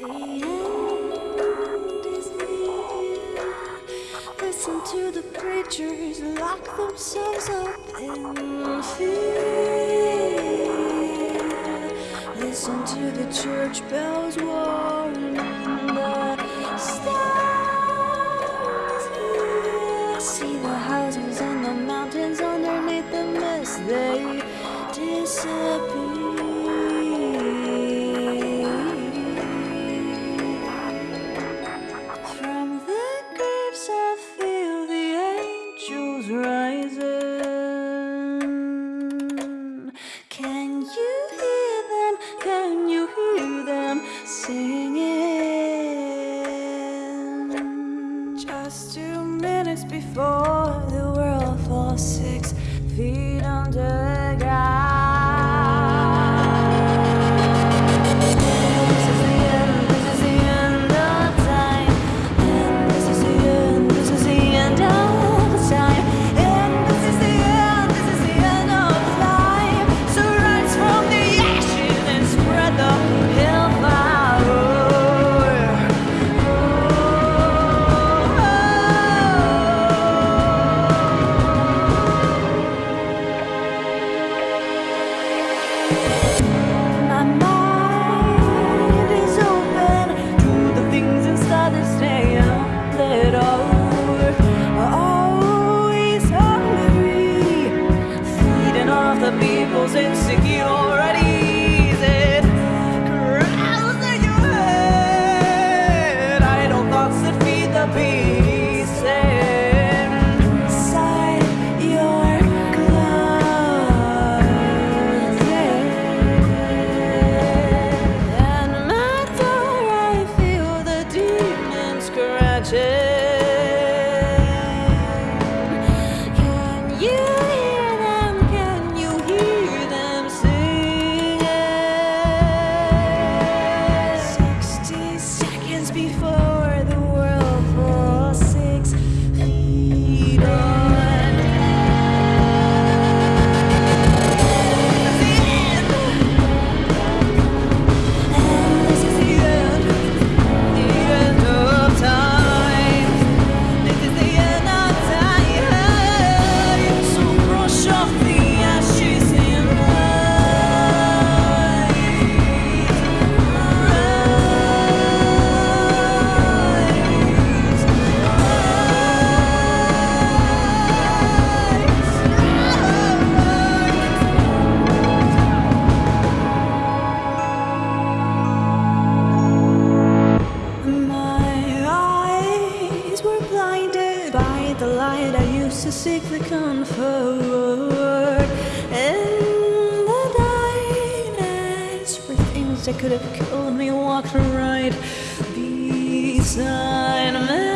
Listen to the preachers lock themselves up in fear. Listen to the church bells warning the stars. See the houses and the mountains underneath the mist, they disappear. just two minutes before the world falls six feet under. magic. seek the comfort in the darkness where things that could have killed me walked right beside me.